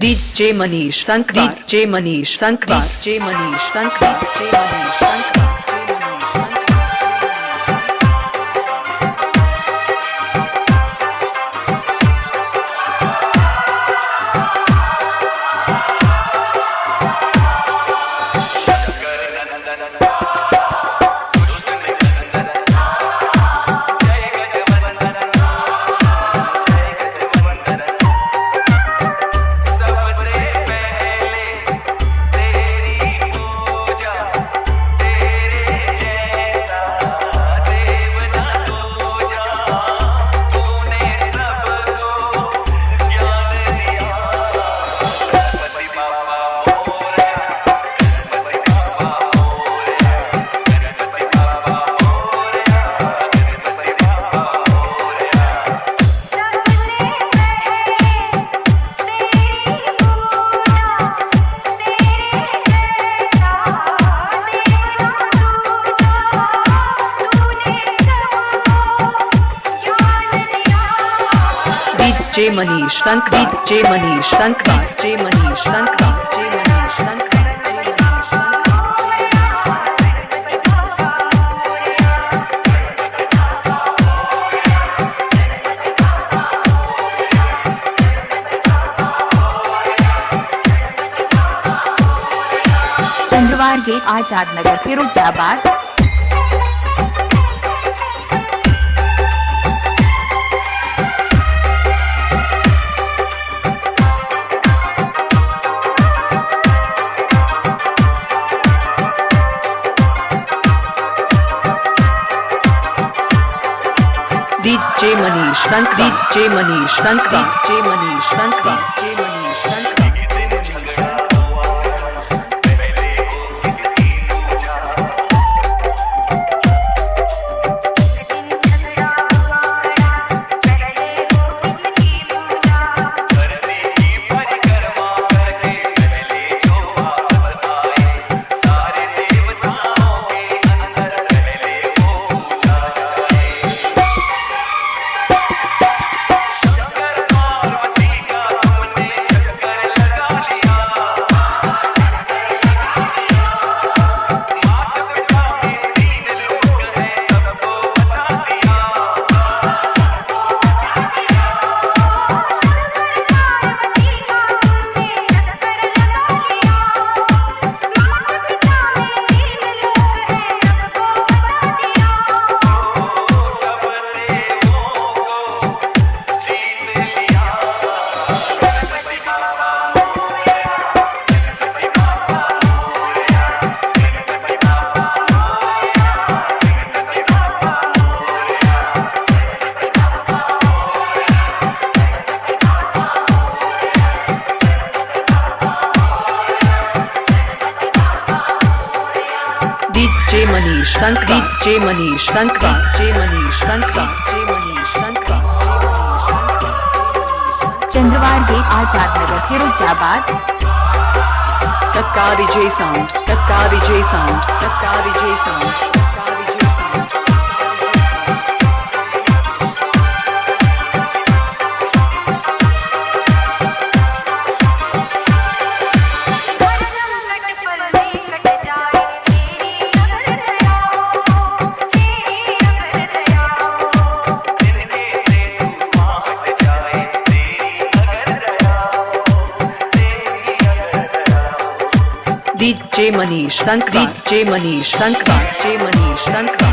DJ Manish Sankwar जे मनीष संकवार जे मनीष संकवार जे मनीष जे मनीष शंख दी जे मनीष शंख जे मनीष शंख आज़ाद नगर फिरोजाबाद। संक्रीत जे मनीष संक्रीत जे मनीष संक्रीत जे मनीष संक्रीत जय संत जे मनीष संत जे मनीष संत जे Manish Sant Chandrawar gate Azad Nagar Firozabad. Takka Vijay sound. Takka Vijay sound. Takka Vijay sound. जय मनीष संक डीजे मनीष संक डीजे मनीष संक